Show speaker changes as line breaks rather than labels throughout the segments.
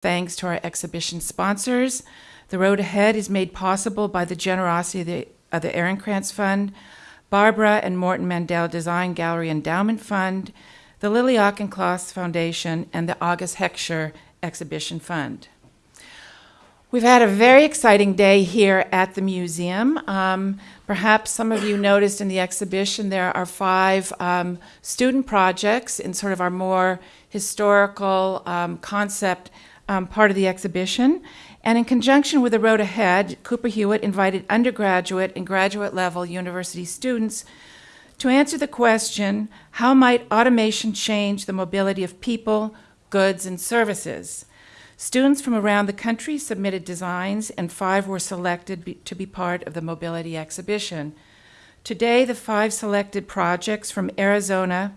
thanks to our exhibition sponsors. The road ahead is made possible by the generosity of the, of the Ehrenkranz Fund, Barbara and Morton Mandel Design Gallery Endowment Fund, the Lily Auchincloss Foundation, and the August Heckscher Exhibition Fund. We've had a very exciting day here at the museum. Um, perhaps some of you noticed in the exhibition there are five um, student projects in sort of our more historical um, concept um, part of the exhibition. And in conjunction with the road ahead, Cooper Hewitt invited undergraduate and graduate level university students to answer the question, how might automation change the mobility of people, goods, and services? Students from around the country submitted designs and five were selected be, to be part of the mobility exhibition. Today, the five selected projects from Arizona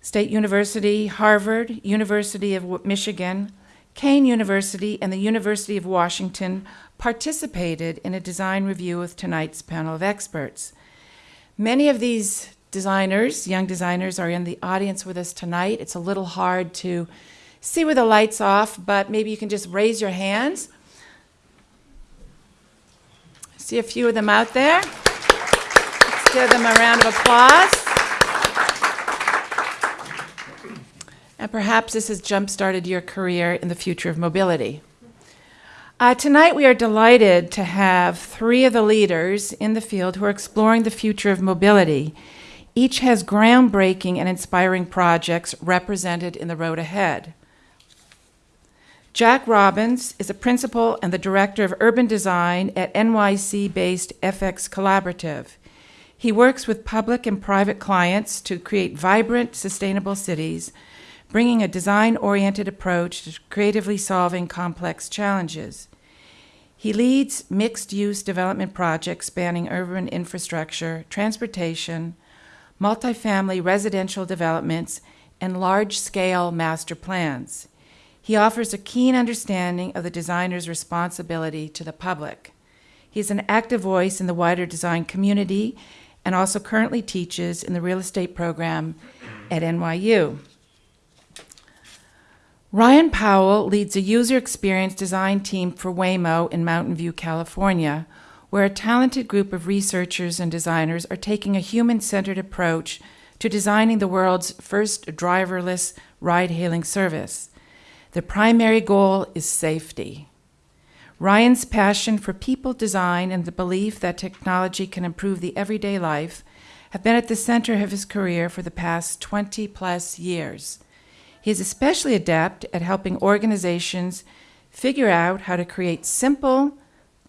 State University, Harvard, University of Michigan, Kean University, and the University of Washington participated in a design review with tonight's panel of experts. Many of these designers, young designers, are in the audience with us tonight. It's a little hard to see with the lights off, but maybe you can just raise your hands. See a few of them out there. Let's give them a round of applause. And perhaps this has jump-started your career in the future of mobility. Uh, tonight we are delighted to have three of the leaders in the field who are exploring the future of mobility. Each has groundbreaking and inspiring projects represented in the road ahead. Jack Robbins is a principal and the director of urban design at NYC-based FX Collaborative. He works with public and private clients to create vibrant, sustainable cities bringing a design-oriented approach to creatively solving complex challenges. He leads mixed-use development projects spanning urban infrastructure, transportation, multifamily residential developments, and large-scale master plans. He offers a keen understanding of the designer's responsibility to the public. He is an active voice in the wider design community and also currently teaches in the real estate program at NYU. Ryan Powell leads a user experience design team for Waymo in Mountain View, California, where a talented group of researchers and designers are taking a human-centered approach to designing the world's first driverless ride-hailing service. The primary goal is safety. Ryan's passion for people design and the belief that technology can improve the everyday life have been at the center of his career for the past 20 plus years. He is especially adept at helping organizations figure out how to create simple,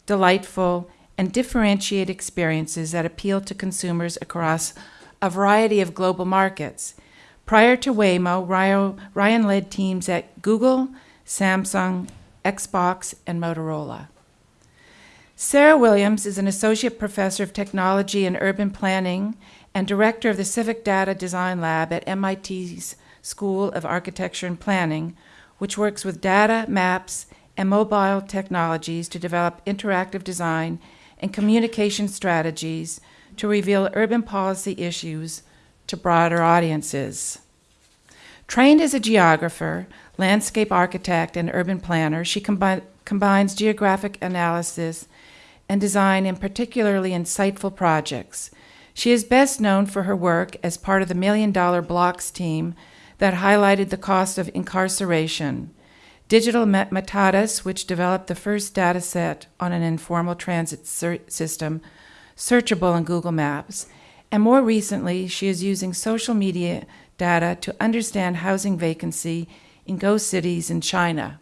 delightful, and differentiate experiences that appeal to consumers across a variety of global markets. Prior to Waymo, Ryan led teams at Google, Samsung, Xbox, and Motorola. Sarah Williams is an associate professor of technology and urban planning and director of the Civic Data Design Lab at MIT's School of Architecture and Planning, which works with data, maps, and mobile technologies to develop interactive design and communication strategies to reveal urban policy issues to broader audiences. Trained as a geographer, landscape architect, and urban planner, she combi combines geographic analysis and design in particularly insightful projects. She is best known for her work as part of the Million Dollar Blocks team that highlighted the cost of incarceration, Digital Matatus, which developed the first data set on an informal transit system, searchable in Google Maps, and more recently, she is using social media data to understand housing vacancy in ghost cities in China.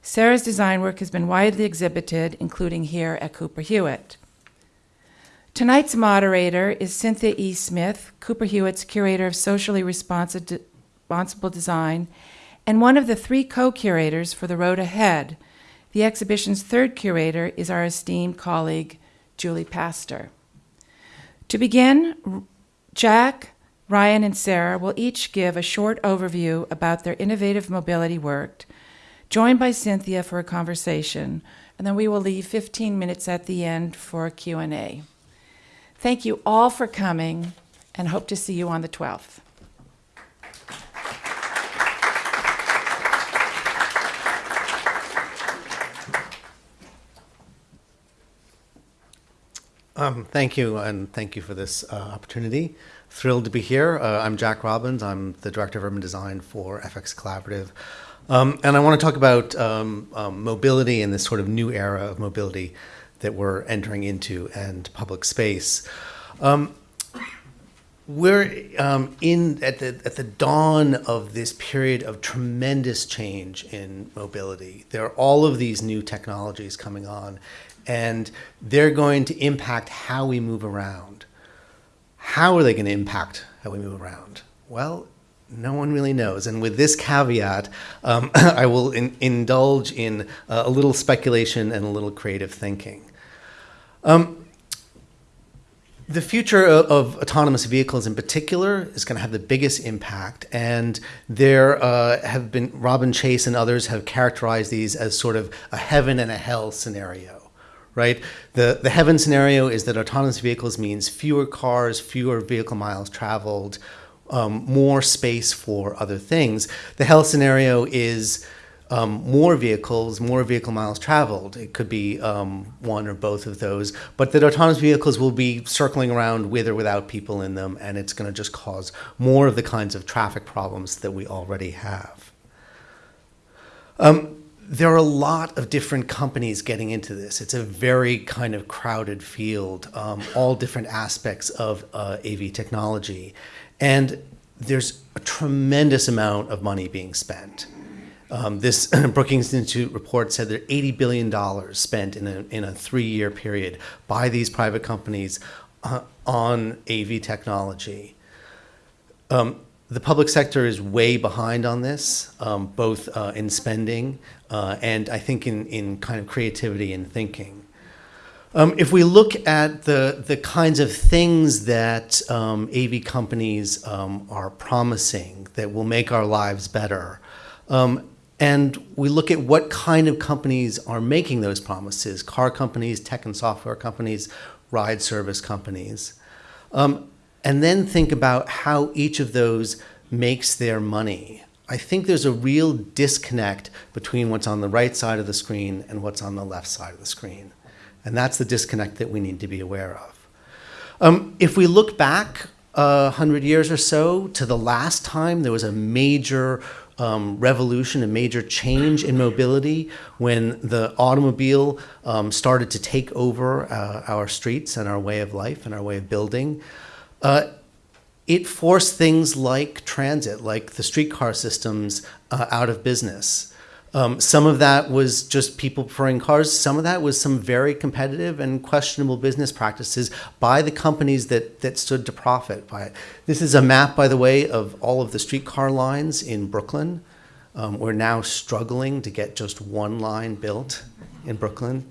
Sarah's design work has been widely exhibited, including here at Cooper Hewitt. Tonight's moderator is Cynthia E. Smith, Cooper Hewitt's curator of socially responsive responsible design, and one of the three co-curators for The Road Ahead. The exhibition's third curator is our esteemed colleague, Julie Pastor. To begin, Jack, Ryan, and Sarah will each give a short overview about their innovative mobility work, joined by Cynthia for a conversation, and then we will leave 15 minutes at the end for a Q&A. Thank you all for coming, and hope to see you on the 12th.
Um, thank you, and thank you for this uh, opportunity. Thrilled to be here. Uh, I'm Jack Robbins. I'm the Director of Urban Design for FX Collaborative. Um, and I want to talk about um, um, mobility and this sort of new era of mobility that we're entering into and public space. Um, we're um, in at the at the dawn of this period of tremendous change in mobility. There are all of these new technologies coming on, and they're going to impact how we move around. How are they going to impact how we move around? Well, no one really knows. And with this caveat, um, I will in, indulge in uh, a little speculation and a little creative thinking. Um, the future of, of, autonomous vehicles in particular is going to have the biggest impact. And there uh, have been, Robin Chase and others have characterized these as sort of a heaven and a hell scenario, right? The, the heaven scenario is that autonomous vehicles means fewer cars, fewer vehicle miles traveled, um, more space for other things. The hell scenario is um, more vehicles, more vehicle miles traveled. It could be um, one or both of those, but that autonomous vehicles will be circling around with or without people in them, and it's going to just cause more of the kinds of traffic problems that we already have. Um, there are a lot of different companies getting into this. It's a very kind of crowded field, um, all different aspects of uh, AV technology. And there's a tremendous amount of money being spent. Um, this Brookings Institute report said that $80 billion spent in a, in a three-year period by these private companies uh, on AV technology. Um, the public sector is way behind on this, um, both uh, in spending uh, and I think in, in kind of creativity and thinking. Um, if we look at the, the kinds of things that um, AV companies um, are promising that will make our lives better, um, and we look at what kind of companies are making those promises, car companies, tech and software companies, ride service companies. Um, and then think about how each of those makes their money. I think there's a real disconnect between what's on the right side of the screen and what's on the left side of the screen. And that's the disconnect that we need to be aware of. Um, if we look back a hundred years or so to the last time there was a major um, revolution, a major change in mobility when the automobile um, started to take over uh, our streets and our way of life and our way of building. Uh, it forced things like transit, like the streetcar systems, uh, out of business. Um, some of that was just people preferring cars. Some of that was some very competitive and questionable business practices by the companies that, that stood to profit by it. This is a map, by the way, of all of the streetcar lines in Brooklyn. Um, we're now struggling to get just one line built in Brooklyn.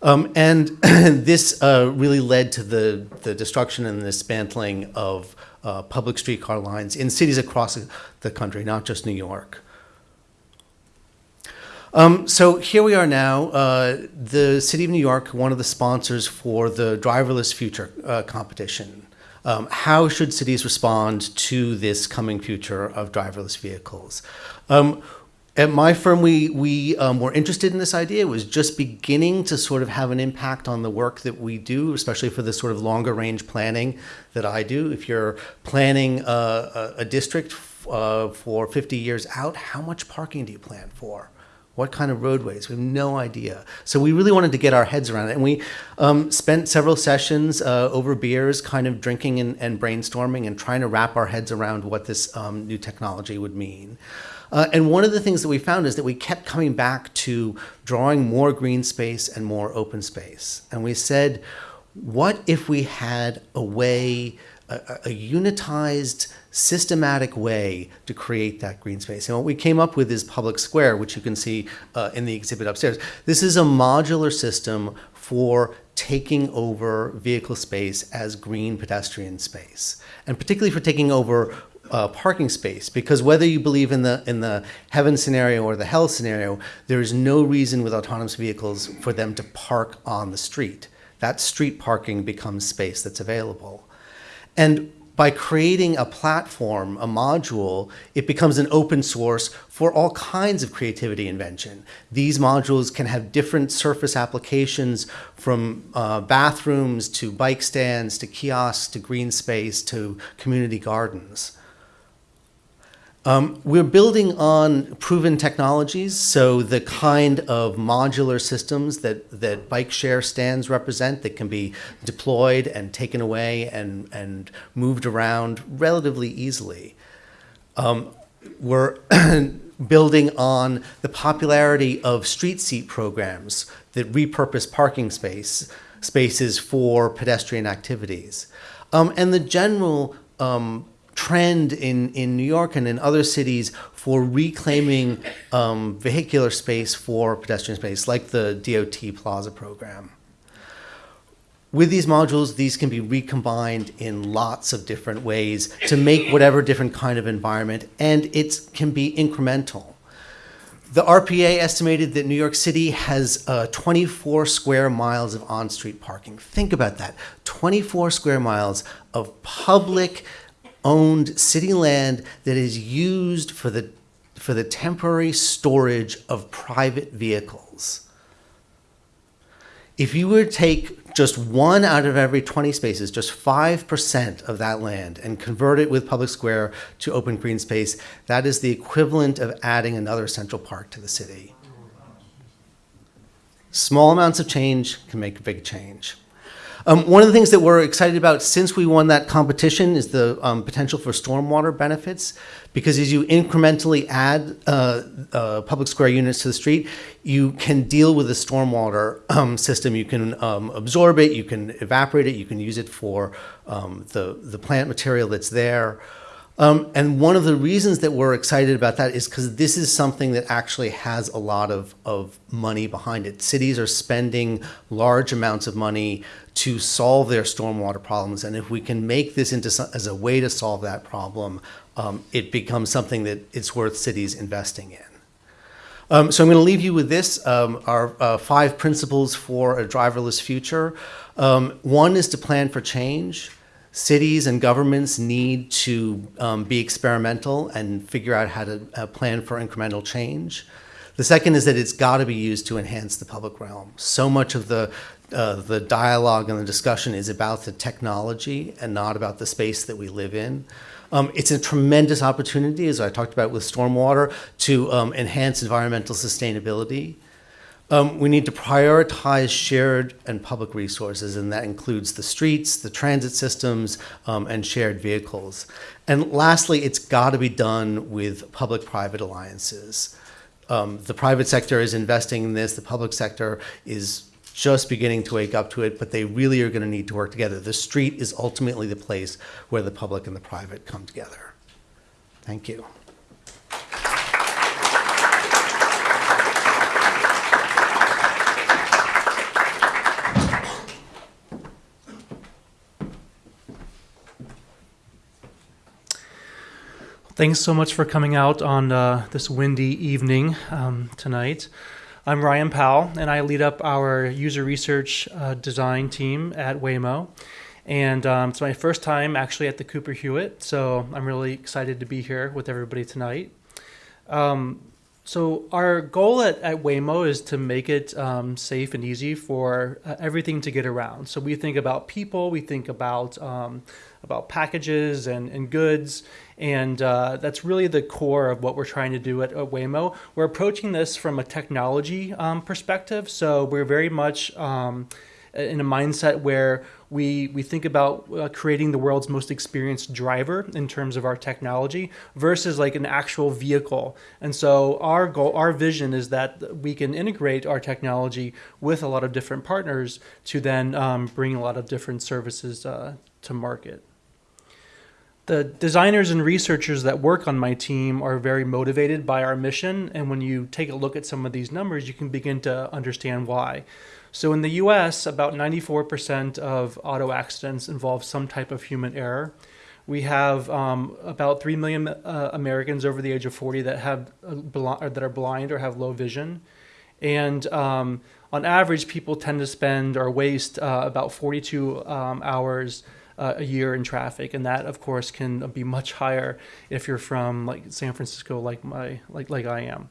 Um, and this uh, really led to the, the destruction and the dismantling of uh, public streetcar lines in cities across the country, not just New York. Um, so here we are now. Uh, the City of New York, one of the sponsors for the Driverless Future uh, competition. Um, how should cities respond to this coming future of driverless vehicles? Um, at my firm, we, we um, were interested in this idea. It was just beginning to sort of have an impact on the work that we do, especially for the sort of longer range planning that I do. If you're planning a, a, district uh, for 50 years out, how much parking do you plan for? What kind of roadways? We have no idea. So we really wanted to get our heads around it. And we um, spent several sessions uh, over beers, kind of drinking and, and, brainstorming and trying to wrap our heads around what this um, new technology would mean. Uh, and one of the things that we found is that we kept coming back to drawing more green space and more open space. And we said, what if we had a way, a, a unitized, systematic way to create that green space? And what we came up with is Public Square, which you can see uh, in the exhibit upstairs. This is a modular system for taking over vehicle space as green pedestrian space, and particularly for taking over uh, parking space because whether you believe in the in the heaven scenario or the hell scenario, there is no reason with autonomous vehicles for them to park on the street. That street parking becomes space that's available. And by creating a platform, a module, it becomes an open source for all kinds of creativity invention. These modules can have different surface applications from uh, bathrooms to bike stands to kiosks to green space to community gardens. Um, we're building on proven technologies, so the kind of modular systems that, that bike share stands represent that can be deployed and taken away and, and moved around relatively easily. Um, we're building on the popularity of street seat programs that repurpose parking space spaces for pedestrian activities. Um, and the general um, trend in, in New York and in other cities for reclaiming um, vehicular space for pedestrian space, like the DOT Plaza program. With these modules, these can be recombined in lots of different ways to make whatever different kind of environment, and it can be incremental. The RPA estimated that New York City has uh, 24 square miles of on-street parking. Think about that. 24 square miles of public owned city land that is used for the, for the temporary storage of private vehicles. If you were to take just one out of every 20 spaces, just 5% of that land, and convert it with public square to open green space, that is the equivalent of adding another central park to the city. Small amounts of change can make a big change. Um, one of the things that we're excited about since we won that competition is the um, potential for stormwater benefits. Because as you incrementally add uh, uh, public square units to the street, you can deal with the stormwater um, system. You can um, absorb it, you can evaporate it, you can use it for um, the, the plant material that's there. Um, and one of the reasons that we're excited about that is because this is something that actually has a lot of, of money behind it. Cities are spending large amounts of money to solve their stormwater problems. And if we can make this into some, as a way to solve that problem, um, it becomes something that it's worth cities investing in. Um, so I'm going to leave you with this, um, our uh, five principles for a driverless future. Um, one is to plan for change cities and governments need to um, be experimental and figure out how to uh, plan for incremental change. The second is that it's got to be used to enhance the public realm. So much of the uh, the dialogue and the discussion is about the technology and not about the space that we live in. Um, it's a tremendous opportunity, as I talked about with stormwater, to um, enhance environmental sustainability. Um, we need to prioritize shared and public resources, and that includes the streets, the transit systems, um, and shared vehicles. And lastly, it's got to be done with public-private alliances. Um, the private sector is investing in this. The public sector is just beginning to wake up to it, but they really are going to need to work together. The street is ultimately the place where the public and the private come together. Thank you.
Thanks so much for coming out on uh, this windy evening um, tonight. I'm Ryan Powell, and I lead up our user research uh, design team at Waymo. And um, it's my first time actually at the Cooper Hewitt, so I'm really excited to be here with everybody tonight. Um, so our goal at, at Waymo is to make it um, safe and easy for uh, everything to get around. So we think about people, we think about um, about packages and, and goods. And uh, that's really the core of what we're trying to do at, at Waymo. We're approaching this from a technology um, perspective. So we're very much um, in a mindset where we, we think about uh, creating the world's most experienced driver in terms of our technology versus like an actual vehicle. And so our goal, our vision is that we can integrate our technology with a lot of different partners to then um, bring a lot of different services uh, to market the designers and researchers that work on my team are very motivated by our mission. And when you take a look at some of these numbers, you can begin to understand why. So in the US, about 94% of auto accidents involve some type of human error. We have um, about 3 million uh, Americans over the age of 40 that, have, uh, that are blind or have low vision. And um, on average, people tend to spend or waste uh, about 42 um, hours uh, a year in traffic, and that of course can be much higher if you're from like San Francisco, like my like like I am.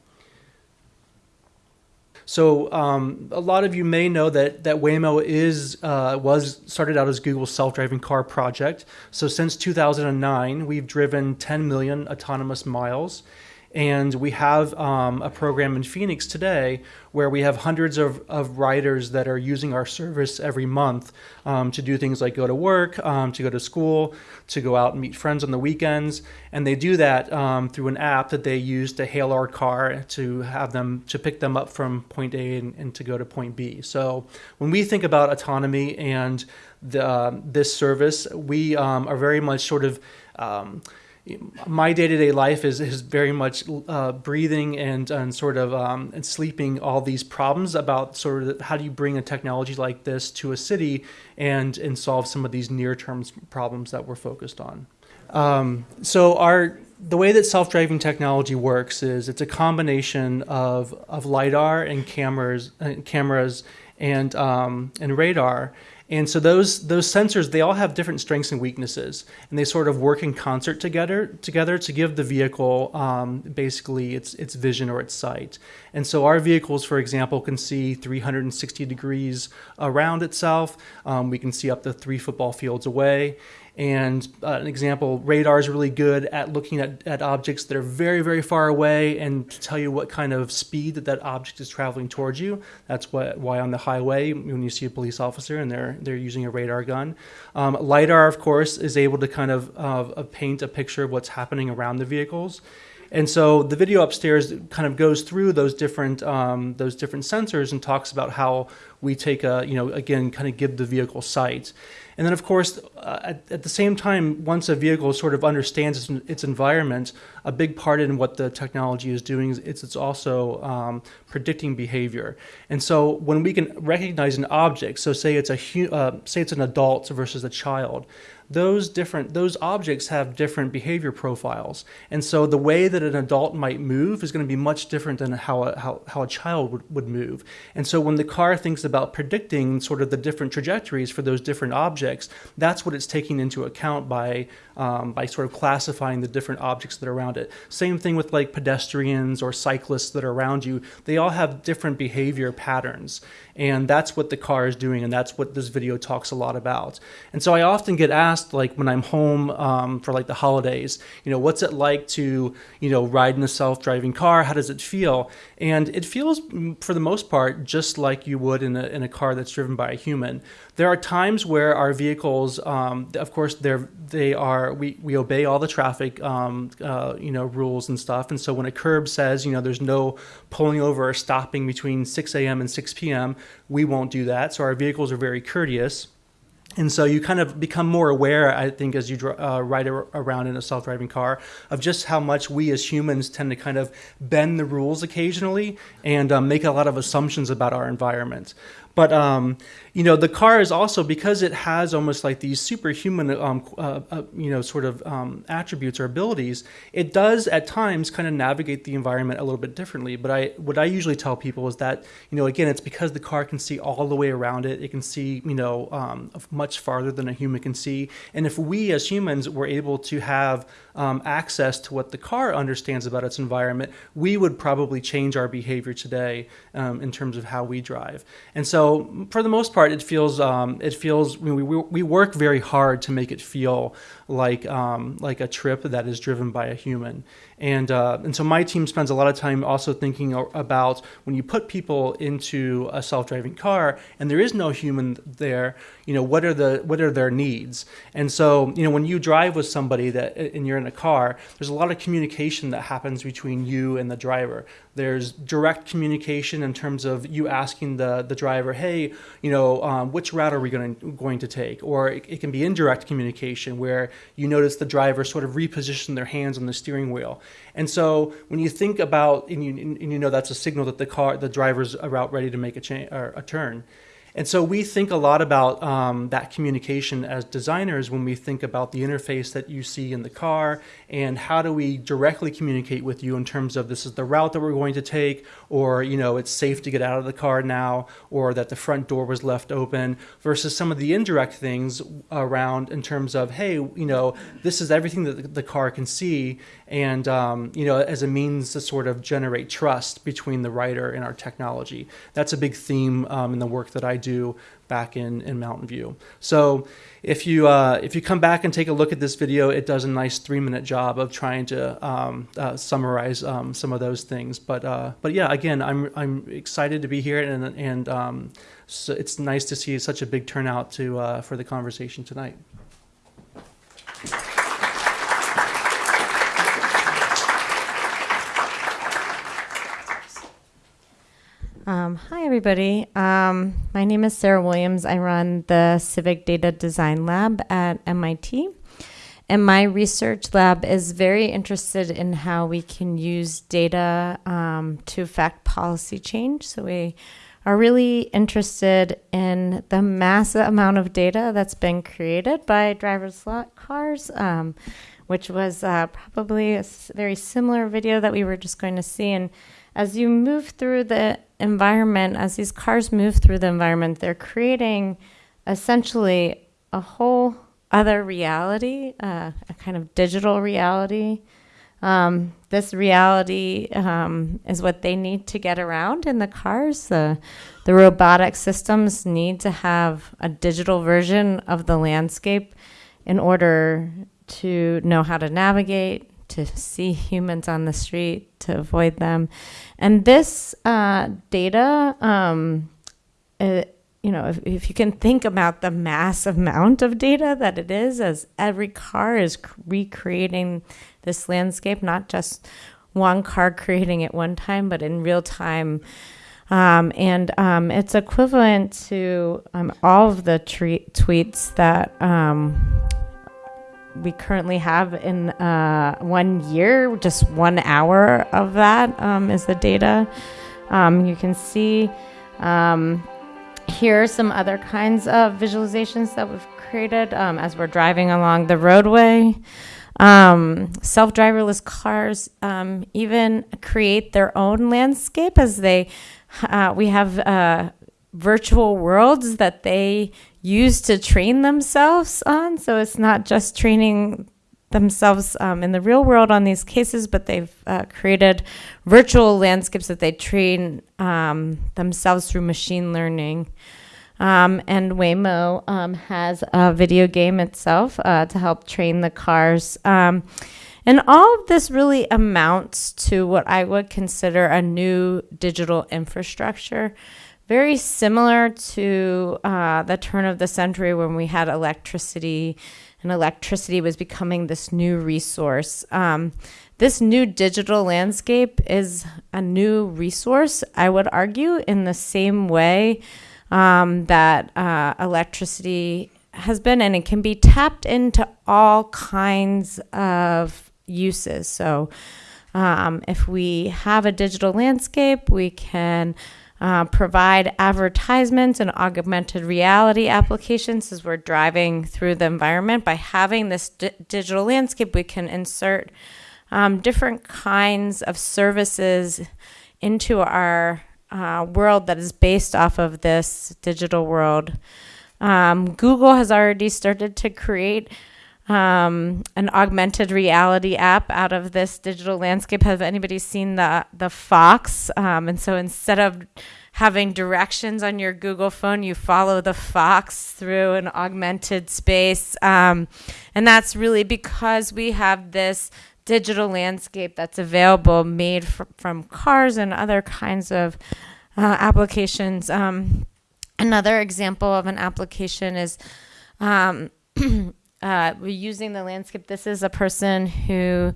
So um, a lot of you may know that that Waymo is uh, was started out as Google's self-driving car project. So since 2009, we've driven 10 million autonomous miles, and we have um, a program in Phoenix today where we have hundreds of, of riders that are using our service every month um, to do things like go to work, um, to go to school, to go out and meet friends on the weekends. And they do that um, through an app that they use to hail our car to have them to pick them up from point A and, and to go to point B. So when we think about autonomy and the, uh, this service, we um, are very much sort of um, my day-to-day life is, is very much uh, breathing and, and sort of um, and sleeping all these problems about sort of how do you bring a technology like this to a city and and solve some of these near-term problems that we're focused on? Um, so our the way that self-driving technology works is it's a combination of, of lidar and cameras uh, cameras and um, and radar and so those those sensors they all have different strengths and weaknesses, and they sort of work in concert together together to give the vehicle um, basically its its vision or its sight. And so our vehicles, for example, can see 360 degrees around itself. Um, we can see up to three football fields away. And uh, an example, radar is really good at looking at, at objects that are very, very far away and to tell you what kind of speed that that object is traveling towards you. That's what, why on the highway, when you see a police officer and they're, they're using a radar gun. Um, LiDAR, of course, is able to kind of uh, paint a picture of what's happening around the vehicles. And so the video upstairs kind of goes through those different um, those different sensors and talks about how we take a you know again kind of give the vehicle sight. And then, of course, uh, at, at, the same time, once a vehicle sort of understands its, its, environment, a big part in what the technology is doing is it's, it's also um, predicting behavior. And so, when we can recognize an object, so say it's a uh, say it's an adult versus a child, those different those objects have different behavior profiles. And so the way that an adult might move is going to be much different than how a, how, how a child would, would move. And so when the car thinks about predicting sort of the different trajectories for those different objects that's what it's taking into account by um, by sort of classifying the different objects that are around it. Same thing with like pedestrians or cyclists that are around you. They all have different behavior patterns and that's what the car is doing and that's what this video talks a lot about and so i often get asked like when I'm home um, for like the holidays, you know, what's it like to, you know, ride in a self-driving car? How does it feel? And it feels, for the most part, just like you would in a, in a car that's driven by a human. There are times where our vehicles, um, of course, they're they are we, we obey all the traffic, um, uh, you know, rules and stuff. And so when a curb says, you know, there's no pulling over or stopping between 6 a.m. and 6 p.m., we won't do that. So our vehicles are very courteous and so you kind of become more aware, I think, as you uh, ride around in a self-driving car, of just how much we as humans tend to kind of bend the rules occasionally and um, make a lot of assumptions about our environment. But um, you know, the car is also because it has almost like these superhuman, um, uh, uh, you know, sort of um, attributes or abilities. It does at times kind of navigate the environment a little bit differently. But I, what I usually tell people is that you know, again, it's because the car can see all the way around it. It can see, you know, um, much farther than a human can see. And if we as humans were able to have um, access to what the car understands about its environment, we would probably change our behavior today um, in terms of how we drive. And so, for the most part, it feels um, it feels we, we, we work very hard to make it feel like um, like a trip that is driven by a human. And uh, and so my team spends a lot of time also thinking about when you put people into a self-driving car and there is no human there, you know, what are the what are their needs? And so you know when you drive with somebody that and you're in a car, there's a lot of communication that happens between you and the driver. There's direct communication in terms of you asking the, the driver, hey, you know, um, which route are we going to, going to take? Or it, it, can be indirect communication where you notice the driver sort of reposition their hands on the steering wheel. And so when you think about, and you, and you know that's a signal that the car, the driver's about ready to make a, cha- or a turn. And so we think a lot about um, that communication as designers when we think about the interface that you see in the car and how do we directly communicate with you in terms of this is the route that we're going to take or you know it's safe to get out of the car now or that the front door was left open versus some of the indirect things around in terms of hey you know this is everything that the car can see and um, you know as a means to sort of generate trust between the writer and our technology. That's a big theme um, in the work that i do back in, in mountain view. So if you uh, if you come back and take a look at this video it does a nice three minute job of trying to um, uh, summarize um, some of those things. But uh, but yeah again i'm i'm excited to be here and and um, so it's nice to see such a big turnout to uh, for the conversation tonight
Um, hi, everybody. Um, my name is Sarah Williams. I run the Civic Data Design Lab at MIT. And my research lab is very interested in how we can use data um, to affect policy change. So we are really interested in the massive amount of data that's been created by driverless cars, um, which was uh, probably a very similar video that we were just going to see. And as you move through the environment, as these cars move through the environment, they're creating essentially a whole other reality, uh, a kind of digital reality. Um, this reality um, is what they need to get around in the cars. The, the robotic systems need to have a digital version of the landscape in order to know how to navigate, to see humans on the street, to avoid them. And this uh, data, um, it, you know, if, if you can think about the massive amount of data that it is, as every car is recreating this landscape, not just one car creating it one time, but in real time. Um, and um, it's equivalent to um, all of the tre- tweets that um, we currently have in uh, one year, just one hour of that um, is the data. Um, you can see um, here are some other kinds of visualizations that we've created um, as we're driving along the roadway. Um, Self driverless cars um, even create their own landscape as they, uh, we have uh, virtual worlds that they use to train themselves on. So it's not just training themselves um, in the real world on these cases, but they've uh, created virtual landscapes that they train um, themselves through machine learning. Um, and Waymo um, has a video game itself uh, to help train the cars. Um, and all of this really amounts to what I would consider a new digital infrastructure very similar to uh, the turn of the century when we had electricity and electricity was becoming this new resource. Um, this new digital landscape is a new resource, I would argue, in the same way um, that uh, electricity has been, and it can be tapped into all kinds of uses. So, um, if we have a digital landscape, we can uh, provide advertisements and augmented reality applications as we're driving through the environment. By having this digital landscape, we can insert um, different kinds of services into our uh, world that is based off of this digital world. Um, Google has already started to create um, an augmented reality app out of this digital landscape. Have anybody seen the the fox? Um, and so instead of having directions on your Google phone, you follow the fox through an augmented space, um, and that's really because we have this digital landscape that's available, made fr- from cars and other kinds of uh, applications. Um, another example of an application is. Uh, we're using the landscape. This is a person who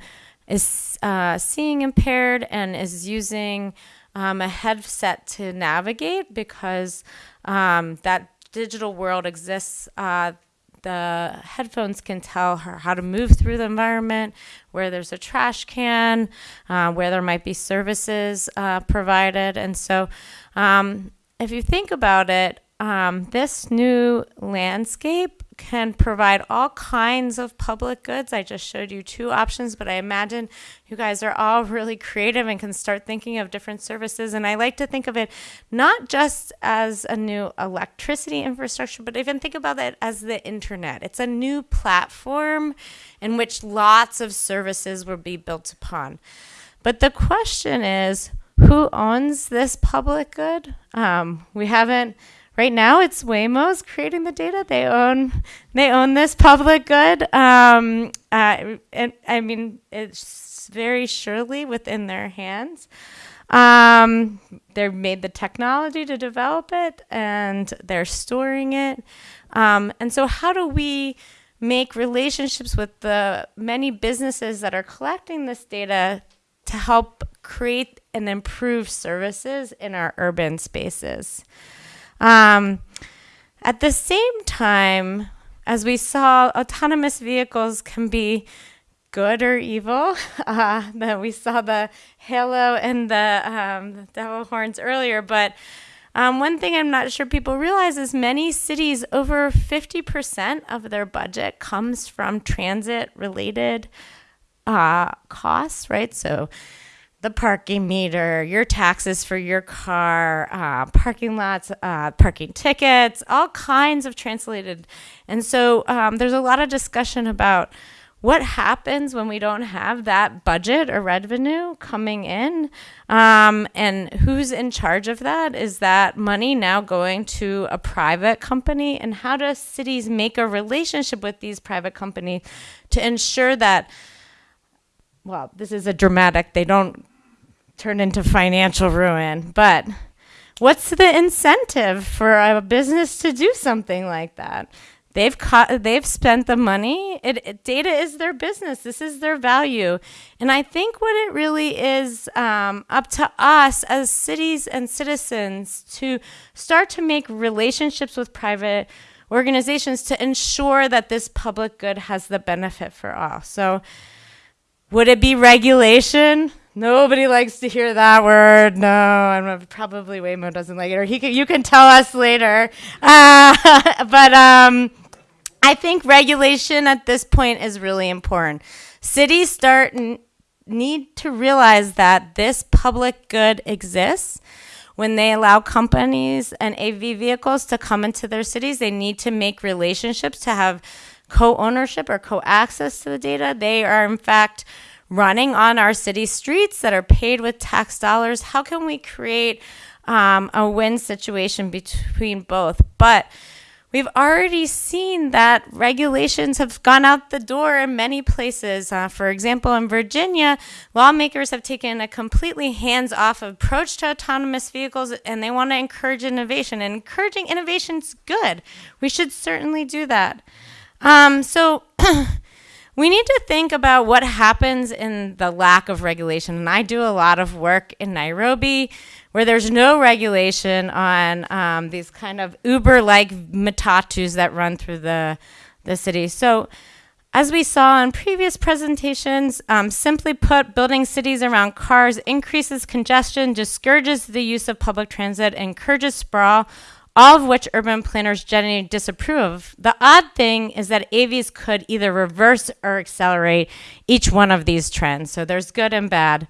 is uh, seeing impaired and is using um, a headset to navigate because um, that digital world exists. Uh, the headphones can tell her how to move through the environment, where there's a trash can, uh, where there might be services uh, provided. And so, um, if you think about it, um, this new landscape can provide all kinds of public goods. I just showed you two options, but I imagine you guys are all really creative and can start thinking of different services. And I like to think of it not just as a new electricity infrastructure, but even think about it as the internet. It's a new platform in which lots of services will be built upon. But the question is, who owns this public good? Um, we haven't right now it's Waymo's creating the data. They own they own this public good. Um, uh, and I mean it's very surely within their hands. Um, they've made the technology to develop it and they're storing it. Um, and so how do we make relationships with the many businesses that are collecting this data to help create and improve services in our urban spaces? Um, at the same time, as we saw, autonomous vehicles can be good or evil. Uh, that we saw the halo and the, um, the devil horns earlier, but um, one thing I'm not sure people realize is many cities, over 50% of their budget comes from transit related uh, costs, right? So the parking meter, your taxes for your car, uh, parking lots, uh, parking tickets, all kinds of translated. And so um, there's a lot of discussion about what happens when we don't have that budget or revenue coming in. Um, and who's in charge of that? Is that money now going to a private company? And how do cities make a relationship with these private companies to ensure that well this is a dramatic they don't turn into financial ruin. But what's the incentive for a business to do something like that? They've they've spent the money. It, it, data is their business. This is their value, and I think what it really is um, up to us as cities and citizens to start to make relationships with private organizations to ensure that this public good has the benefit for all. So, would it be regulation? Nobody likes to hear that word. No, and probably Waymo doesn't like it, or he can, you can tell us later. Uh, but um, I think regulation at this point is really important. Cities start n- need to realize that this public good exists. When they allow companies and AV vehicles to come into their cities, they need to make relationships to have co-ownership or co-access to the data. They are in fact running on our city streets that are paid with tax dollars? How can we create um, a win situation between both? But We've already seen that regulations have gone out the door in many places. Uh, for example, in Virginia, lawmakers have taken a completely hands off approach to autonomous vehicles and they want to encourage innovation. And encouraging innovation is good. We should certainly do that. Um, so, we need to think about what happens in the lack of regulation. And I do a lot of work in Nairobi where there's no regulation on um, these kind of Uber like matatus that run through the, the city. So, as we saw in previous presentations, um, simply put, building cities around cars increases congestion, discourages the use of public transit, encourages sprawl, all of which urban planners generally disapprove. The odd thing is that AVs could either reverse or accelerate each one of these trends. So there's good and bad.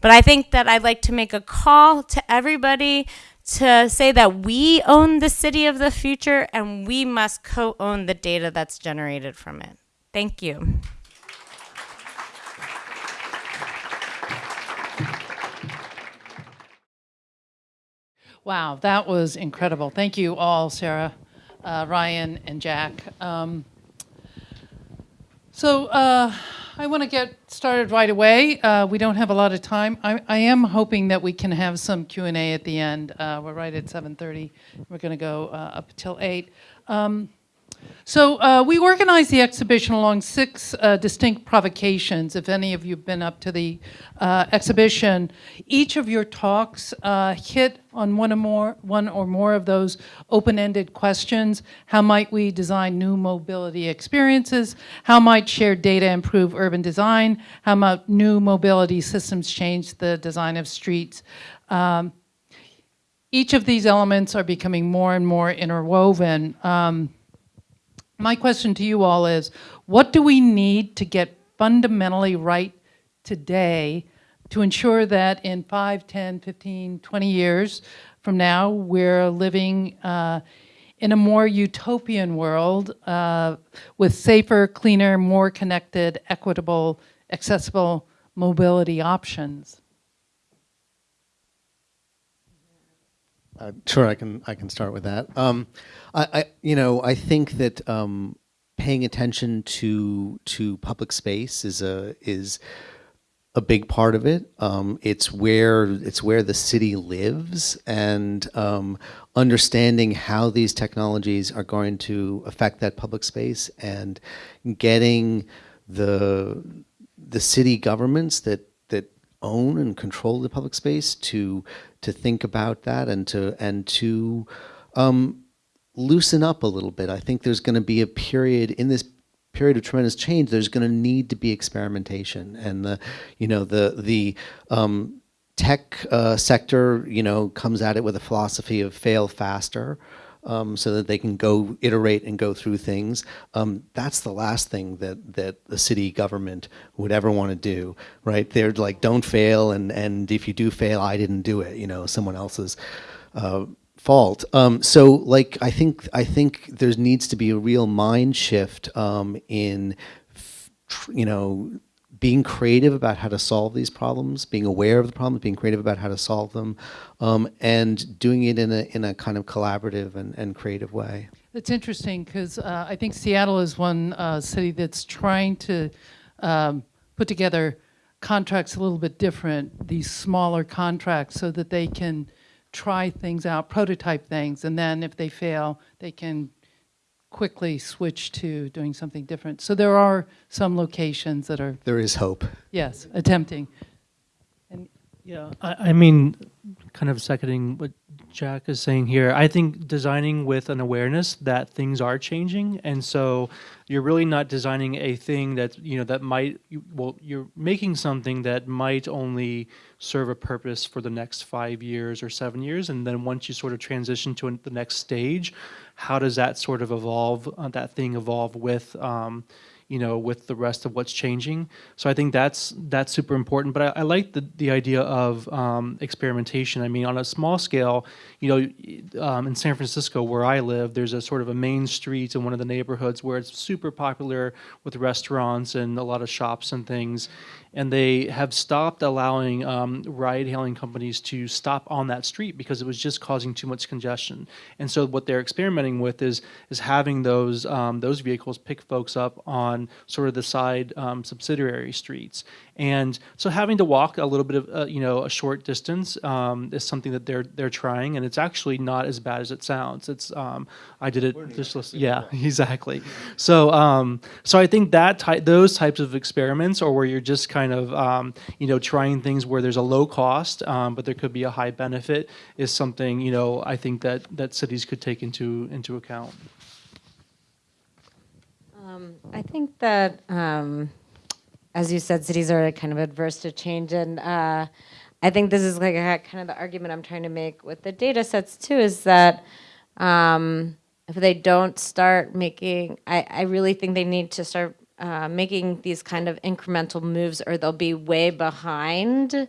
But I think that I'd like to make a call to everybody to say that we own the city of the future and we must co own the data that's generated from it. Thank you.
Wow, that was incredible. Thank you all, Sarah, uh, Ryan, and Jack. Um, so uh, I want to get started right away. Uh, we don't have a lot of time. I, I, am hoping that we can have some Q&A at the end. Uh, we're right at 7.30. We're going to go uh, up till 8. Um, so uh, we organized the exhibition along six uh, distinct provocations. If any of you have been up to the uh, exhibition, each of your talks uh, hit on one or more, one or more of those open-ended questions. How might we design new mobility experiences? How might shared data improve urban design? How might new mobility systems change the design of streets? Um, each of these elements are becoming more and more interwoven. Um, my question to you all is what do we need to get fundamentally right today to ensure that in 5, 10, 15, 20 years from now, we're living uh, in a more utopian world uh, with safer, cleaner, more connected, equitable, accessible mobility options?
Uh, sure, I can I can start with that. Um, I, I you know I think that um, paying attention to to public space is a is a big part of it. Um, it's where it's where the city lives, and um, understanding how these technologies are going to affect that public space, and getting the the city governments that that own and control the public space to to think about that and to and to um, loosen up a little bit. I think there's going to be a period in this period of tremendous change. There's going to need to be experimentation, and the you know the the um, tech uh, sector you know comes at it with a philosophy of fail faster um, so that they can go iterate and go through things. Um, that's the last thing that that the city government would ever want to do, right? They're like, don't fail, and and if you do fail, I didn't do it. You know, someone else's. Uh, fault um, so like i think i think there needs to be a real mind shift um, in you know being creative about how to solve these problems, being aware of the problems, being creative about how to solve them, um, and doing it in a, in a kind of collaborative and, and creative way.
It's interesting because uh, I think Seattle is one uh, city that's trying to um, put together contracts a little bit different, these smaller contracts, so that they can try things out, prototype things, and then if they fail, they can quickly switch to doing something different. So there are some locations that are,
There is hope.
yes, attempting. And
Yeah, I, I mean, kind of seconding what Jack is saying here. I think designing with an awareness that things are changing, and so you're really not designing a thing that you know that might you, well, you're making something that might only serve a purpose for the next five years or seven years, and then once you sort of transition to an, the next stage, how does that sort of evolve? Uh, that thing evolve with. Um, you know, with the rest of what's changing. So I think that's that's super important. But I, I like the the idea of um, experimentation. I mean, on a small scale, you know, um, in San Francisco where I live, there's a sort of a main street in one of the neighborhoods where it's super popular with restaurants and a lot of shops and things and they have stopped allowing um, ride-hailing companies to stop on that street because it was just causing too much congestion. And so what they're experimenting with is is having those um, those vehicles pick folks up on sort of the side um, subsidiary streets. And so having to walk a little bit of uh, you know a short distance um, is something that they're they're trying, and it's actually not as bad as it sounds. It's um, I did it just yeah exactly. So um, so I think that ty- those types of experiments, or where you're just kind of um, you know trying things where there's a low cost, um, but there could be a high benefit, is something you know I think that that cities could take into into account.
Um, I think that, um, as you said, cities are kind of adverse to change, and uh, I think this is like a, kind of the argument I'm trying to make with the data sets too. Is that um, if they don't start making, I, I really think they need to start uh, making these kind of incremental moves, or they'll be way behind.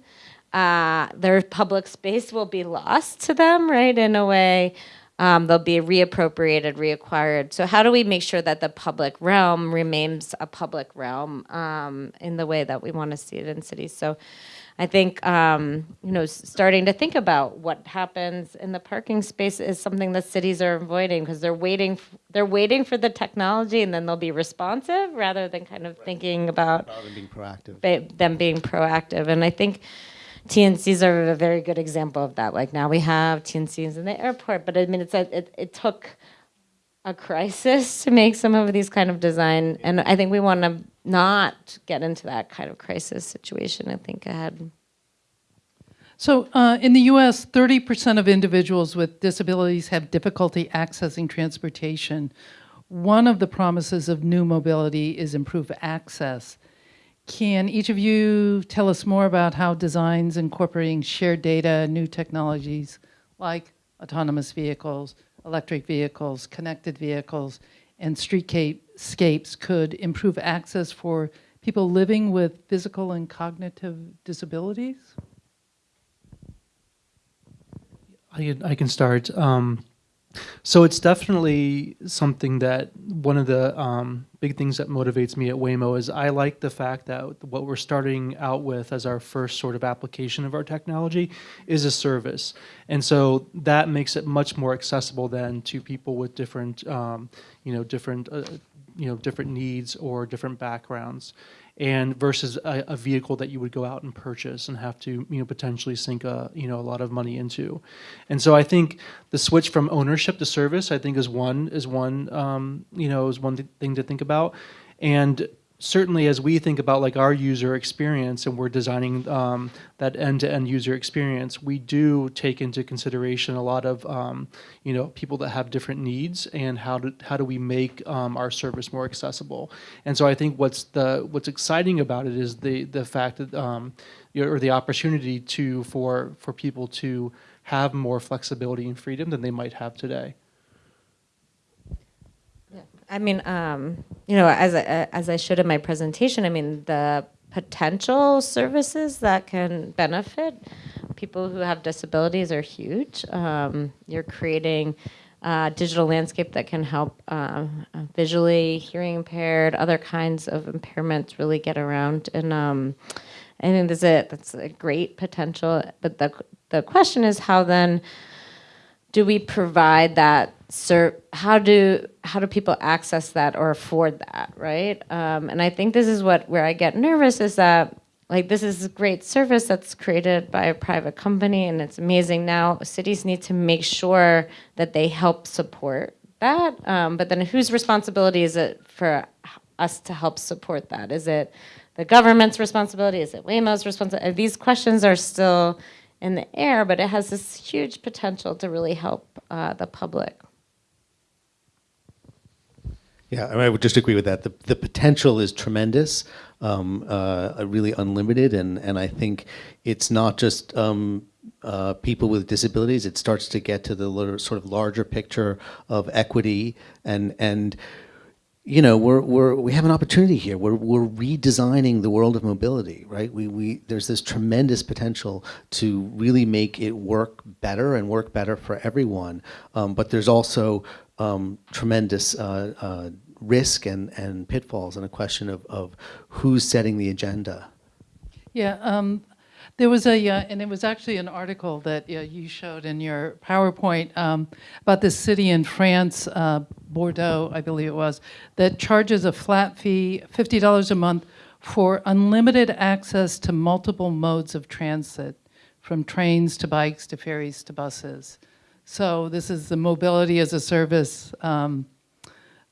Uh, their public space will be lost to them, right? In a way, um, they'll be reappropriated, reacquired. So, how do we make sure that the public realm remains a public realm um, in the way that we want to see it in cities? So, I think um, you know, starting to think about what happens in the parking space is something that cities are avoiding because they're waiting. They're waiting for the technology, and then they'll be responsive rather than kind of thinking about
than being proactive.
them being proactive. And I think TNCs are a very good example of that. Like now we have TNCs in the airport, but I mean, it's a, it, it took a crisis to make some of these kind of design, and I think we want to not get into that kind of crisis situation. I think ahead.
So, uh, in the US, 30% of individuals with disabilities have difficulty accessing transportation. One of the promises of new mobility is improved access. Can each of you tell us more about how designs incorporating shared data, new technologies like autonomous vehicles, electric vehicles, connected vehicles, and streetscapes could improve access for people living with physical and cognitive disabilities?
I can, start. Um, so it's definitely something that one of the um, big things that motivates me at Waymo is I like the fact that what we're starting out with as our first sort of application of our technology is a service, and so that makes it much more accessible than to people with different, um, you know, different, uh, you know, different needs or different backgrounds and versus a, a, vehicle that you would go out and purchase and have to you know potentially sink a you know a lot of money into. And so i think the switch from ownership to service i think is one is one um, you know is one th- thing to think about. And certainly as we think about like our user experience and we're designing um, that end-to-end user experience we do take into consideration a lot of um, you know people that have different needs and how do how do we make um, our service more accessible. And so i think what's the what's exciting about it is the the fact that um, or the opportunity to for for people to have more flexibility and freedom than they might have today
I mean, um, you know, as I, as I showed in my presentation, I mean, the potential services that can benefit people who have disabilities are huge. Um, you're creating a digital landscape that can help uh, visually, hearing impaired, other kinds of impairments really get around. And um, I think that's a, that's a great potential. But the, the question is how then do we provide that how do how do people access that or afford that right? Um, and i think this is what where i get nervous is that like this is a great service that's created by a private company and it's amazing. Now cities need to make sure that they help support that. Um, but then whose responsibility is it for us to help support that? Is it the government's responsibility? Is it waymo's responsibility these questions are still in the air but it has this huge potential to really help uh, the public
yeah, I would just agree with that. The, the potential is tremendous, um, uh, really unlimited, and, and I think it's not just um, uh, people with disabilities. It starts to get to the sort of larger picture of equity and and you know we're, we're we have an opportunity here. We're, we're redesigning the world of mobility right? We, we there's this tremendous potential to really make it work better and work better for everyone. Um, but there's also um, tremendous uh, uh, risk and, and pitfalls and a question of, of who's setting the agenda.
Yeah, um, there was a, uh, and it was actually an article that uh, you showed in your PowerPoint um, about this city in France, uh, Bordeaux, I believe it was, that charges a flat fee, $50 a month, for unlimited access to multiple modes of transit, from trains to bikes to ferries to buses. So this is the mobility as a service, um,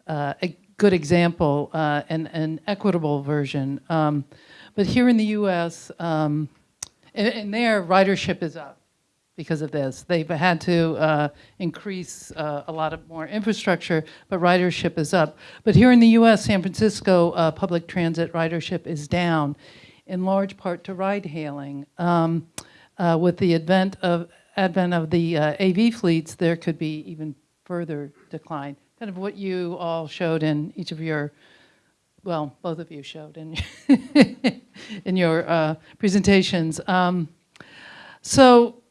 uh, a good example, uh, and an equitable version. Um, but here in the U.S., um, and, and, there ridership is up because of this. They've had to uh, increase uh, a lot of more infrastructure, but ridership is up. But here in the U.S., San Francisco uh, public transit ridership is down, in large part to ride hailing. Um, uh, with the advent of advent of the uh, AV fleets, there could be even further decline. Kind of what you all showed in each of your, well, both of you showed in, in your uh, presentations. Um, so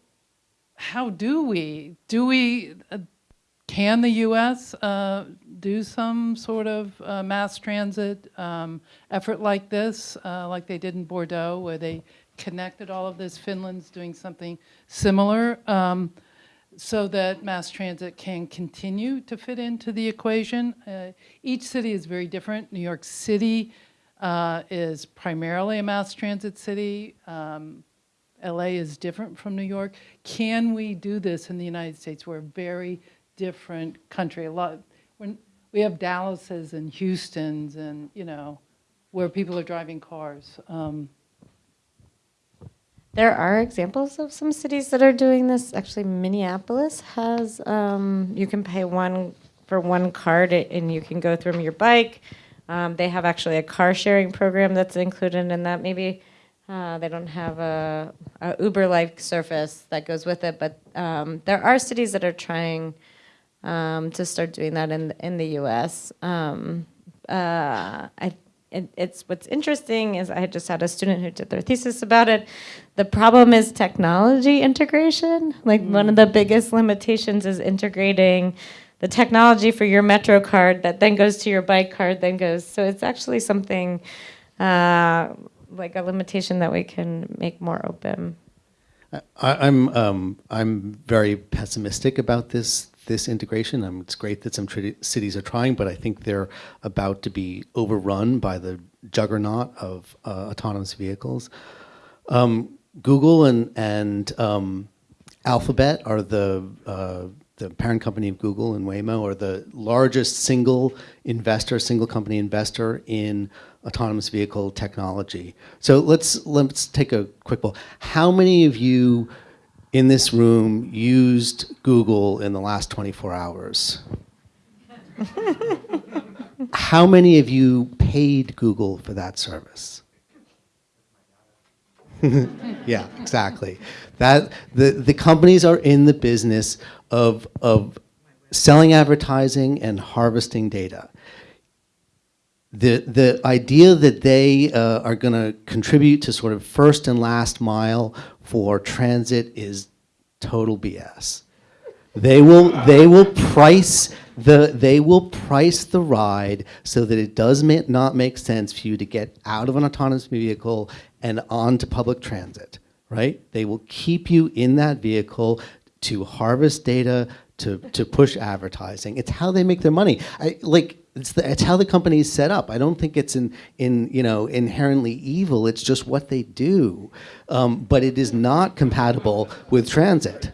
how do we, do we, uh, can the U.S. Uh, do some sort of uh, mass transit um, effort like this, uh, like they did in Bordeaux, where they connected all of this. Finland's doing something similar um, so that mass transit can continue to fit into the equation. Uh, each city is very different. New York City uh, is primarily a mass transit city. Um, LA is different from New York. Can we do this in the United States? We're a very different country. A lot, when we have Dallases and Houston's and, you know, where people are driving cars. Um,
there are examples of some cities that are doing this. Actually, Minneapolis has, um, you can pay one for one card and you can go through your bike. Um, they have actually a car sharing program that's included in that. Maybe Uh, they don't have a, a Uber-like surface that goes with it, but um, there are cities that are trying um, to start doing that in in the U.S. Um, uh, I, it, it's what's interesting is I just had a student who did their thesis about it. The problem is technology integration. Like one of the biggest limitations is integrating the technology for your Metro card that then goes to your bike card, then goes. So it's actually something uh, like a limitation that we can make more open.
I, I'm um, I'm very pessimistic about this this integration. Um, it's great that some cities are trying, but I think they're about to be overrun by the juggernaut of uh, autonomous vehicles. Um, Google and and um, Alphabet are the uh, the parent company of Google and Waymo are the largest single investor, single company investor in autonomous vehicle technology. So let's let's take a quick poll. How many of you in this room used Google in the last 24 hours? How many of you paid Google for that service? yeah, exactly. That the, the companies are in the business of, of selling advertising and harvesting data. The, the idea that they uh, are going to contribute to sort of first and last mile for transit is total BS. They will, they will price the, they will price the ride so that it does ma- not make sense for you to get out of an autonomous vehicle and onto public transit, right? They will keep you in that vehicle to harvest data, to, to push advertising. It's how they make their money. I, like, it's, the, it's how the company is set up. I don't think it's in, in, you know, inherently evil. It's just what they do. Um, but it is not compatible with transit.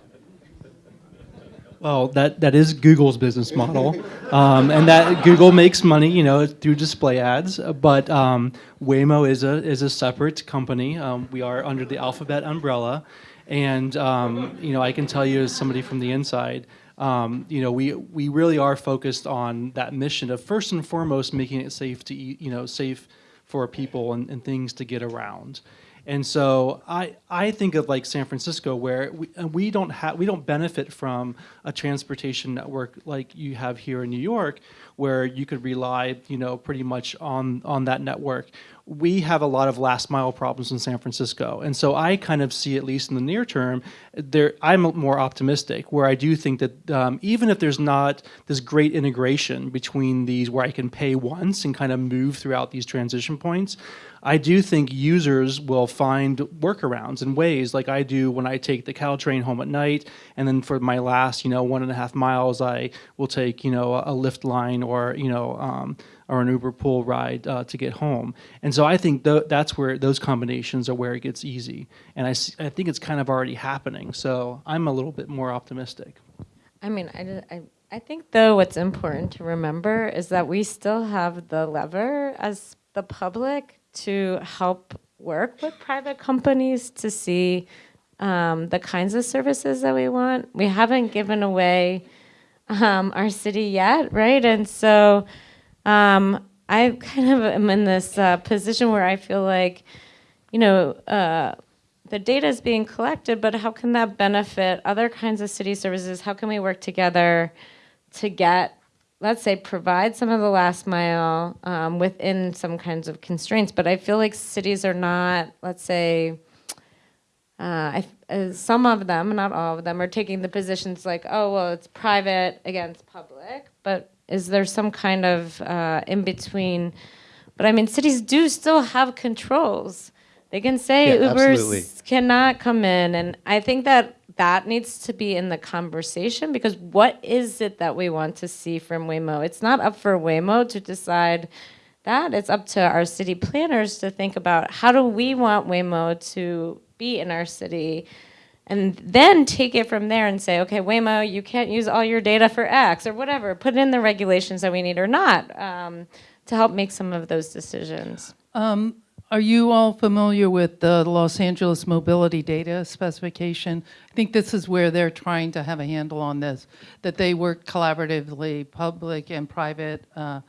Well, that, that is Google's business model, um, and that Google makes money, you know, through display ads. But um, Waymo is a is a separate company. Um, we are under the Alphabet umbrella, and um, you know, I can tell you as somebody from the inside, um, you know, we we really are focused on that mission of first and foremost making it safe to eat, you know, safe for people and, and things to get around. And so I, I think of like San Francisco, where we, we don't have we don't benefit from a transportation network like you have here in New York, where you could rely, you know, pretty much on on that network. We have a lot of last mile problems in San Francisco, and so I kind of see, at least in the near term, there I'm more optimistic. Where I do think that um, even if there's not this great integration between these, where I can pay once and kind of move throughout these transition points. I do think users will find workarounds and ways, like I do when I take the Caltrain home at night, and then for my last, you know, one and a half miles, I will take, you know, a, Lyft line or, you know, um, or an Uber pool ride uh, to get home. And so I think th- that's where those combinations are where it gets easy. And I, I think it's kind of already happening. So I'm a little bit more optimistic.
I mean, I, I, I think though what's important to remember is that we still have the lever as the public to help work with private companies to see um, the kinds of services that we want. We haven't given away um, our city yet, right? And so um, I kind of am in this uh, position where I feel like, you know, uh, the data is being collected, but how can that benefit other kinds of city services? How can we work together to get, let's say, provide some of the last mile um, within some kinds of constraints? But I feel like cities are not, let's say, uh, I, uh, some of them, not all of them, are taking the positions like, oh, well, it's private against public, but is there some kind of uh, in between? But I mean, cities do still have controls. They can say
Yeah,
Ubers
absolutely.
cannot come in, and I think that that needs to be in the conversation because what is it that we want to see from Waymo? It's not up for Waymo to decide that. It's up to our city planners to think about how do we want Waymo to be in our city and then take it from there and say, okay, Waymo, you can't use all your data for X or whatever. Put in the regulations that we need or not um, to help make some of those decisions.
Um, Are you all familiar with the Los Angeles mobility data specification? I think this is where they're trying to have a handle on this, that they work collaboratively, public and private uh,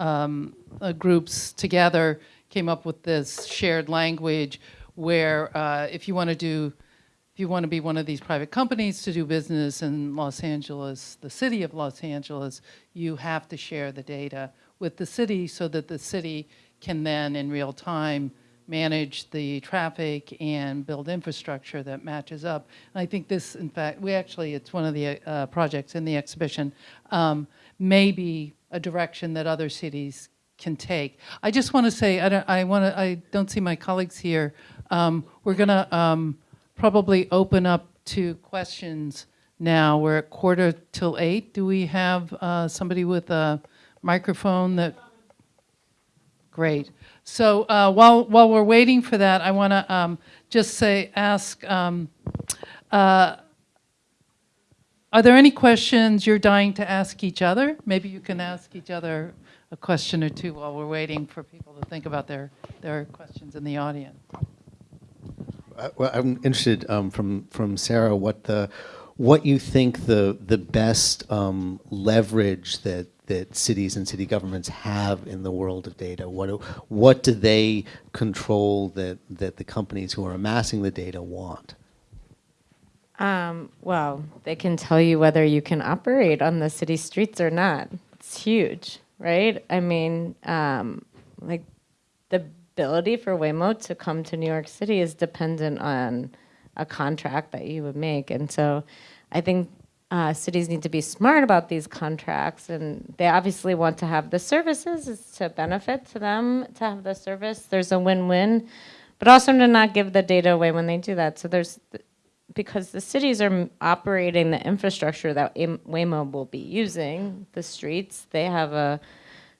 um, uh, groups together, came up with this shared language where uh, if you want to do, if you want to be one of these private companies to do business in Los Angeles, the city of Los Angeles, you have to share the data with the city so that the city can then, in real time, manage the traffic and build infrastructure that matches up. And I think this, in fact, we actually, it's one of the uh, projects in the exhibition, um, may be a direction that other cities can take. I just want to say, I don't, I want to, I don't see my colleagues here. Um, we're going to um, probably open up to questions now. We're at quarter till eight. Do we have uh, somebody with a microphone that? Great. So uh, while while we're waiting for that, I want to um, just say, ask. Um, uh, are there any questions you're dying to ask each other? Maybe you can ask each other a question or two while we're waiting for people to think about their their questions in the audience.
Well, I'm interested um, from from Sarah what the what you think the the best um, leverage that that cities and city governments have in the world of data. What do, what do they control that that the companies who are amassing the data want?
Um, well, they can tell you whether you can operate on the city streets or not. It's huge, right? I mean, um, like ability for Waymo to come to New York City is dependent on a contract that you would make, and so I think uh, cities need to be smart about these contracts, and they obviously want to have the services. It's to benefit to them to have the service. There's a win-win, but also to not give the data away when they do that. So there's because the cities are operating the infrastructure that Waymo will be using, the streets. They have a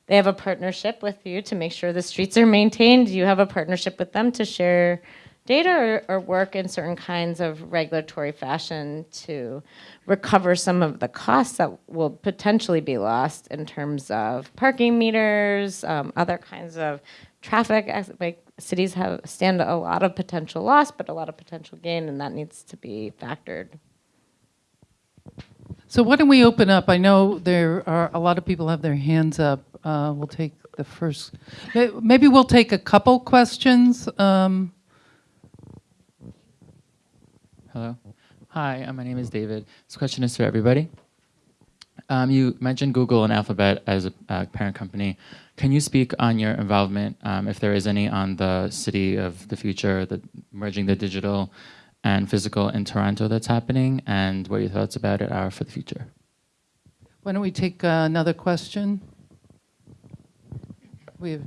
they have a partnership with you to make sure the streets are maintained. You have a partnership with them to share data or, or, work in certain kinds of regulatory fashion to recover some of the costs that will potentially be lost in terms of parking meters, um, other kinds of traffic. Like cities have stand a lot of potential loss, but a lot of potential gain, and that needs to be factored.
So why don't we open up? I know there are a lot of people have their hands up. Uh, we'll take the first. Maybe we'll take a couple questions. Um,
Hello. Hi, uh, my name is David. This question is for everybody. Um, you mentioned Google and Alphabet as a uh, parent company. Can you speak on your involvement, um, if there is any, on the city of the future, the merging the digital and physical in Toronto that's happening, and what your thoughts about it are for the future?
Why don't we take uh, another question? We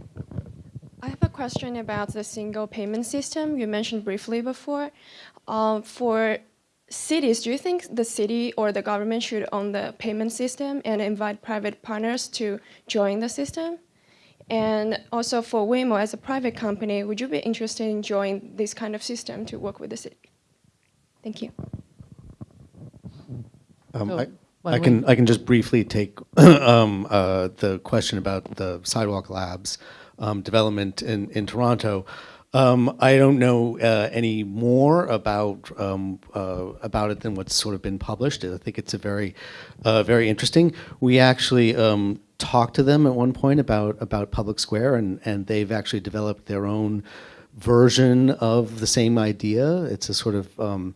I have a question about the single payment system you mentioned briefly before. Um, for cities, do you think the city or the government should own the payment system and invite private partners to join the system? And also for Waymo as a private company, would you be interested in joining this kind of system to work with the city? Thank you.
Um,
So,
I,
why
I can I can just briefly take um, uh, the question about the Sidewalk Labs um, development in in Toronto. Um, I don't know uh, any more about um, uh, about it than what's sort of been published. I think it's a very, uh, very interesting. We actually um, talked to them at one point about about Public Square, and and they've actually developed their own version of the same idea. It's a sort of um,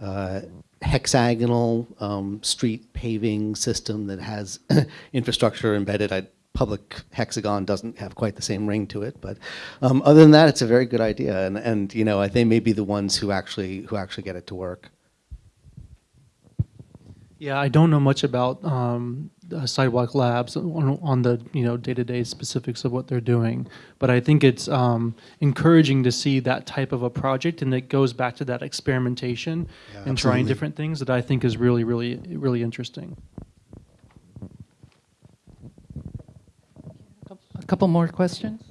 uh, hexagonal um, street paving system that has infrastructure embedded. I, public hexagon doesn't have quite the same ring to it. But um, other than that, it's a very good idea, and and you know they may be the ones who actually who actually get it to work.
Yeah, I don't know much about um, Sidewalk Labs on, on, the you know day-to-day specifics of what they're doing, but I think it's um, encouraging to see that type of a project, and it goes back to that experimentation
Yeah,
and trying different things that I think is really, really, really interesting.
a couple more questions.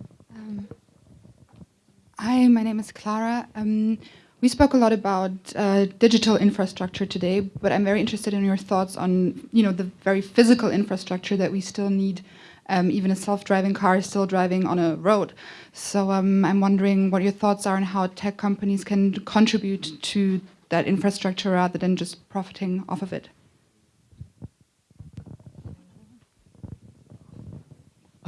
Hi, my name is Clara. Um, we spoke a lot about uh, digital infrastructure today, but I'm very interested in your thoughts on, you know, the very physical infrastructure that we still need. Um, even a self-driving car is still driving on a road. So um, I'm wondering what your thoughts are on how tech companies can contribute to that infrastructure rather than just profiting off of it.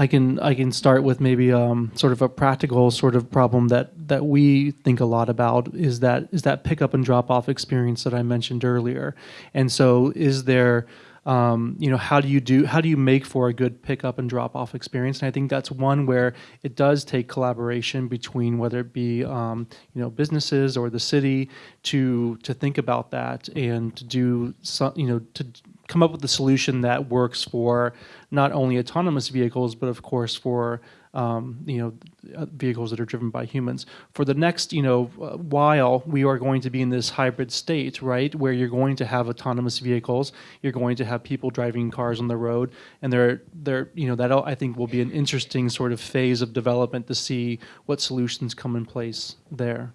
I can I can start with maybe um, sort of a practical sort of problem that that we think a lot about is that is that pickup and drop off experience that I mentioned earlier, and so is there um, you know how do you do how do you make for a good pickup and drop off experience? And i think that's one where it does take collaboration between whether it be um, you know businesses or the city to to think about that and to do some you know to come up with a solution that works for not only autonomous vehicles but of course for um, you know, uh, vehicles that are driven by humans. For the next, you know, uh, while we are going to be in this hybrid state, right, where you're going to have autonomous vehicles, you're going to have people driving cars on the road, and there, there, you know, that I think will be an interesting sort of phase of development to see what solutions come in place there.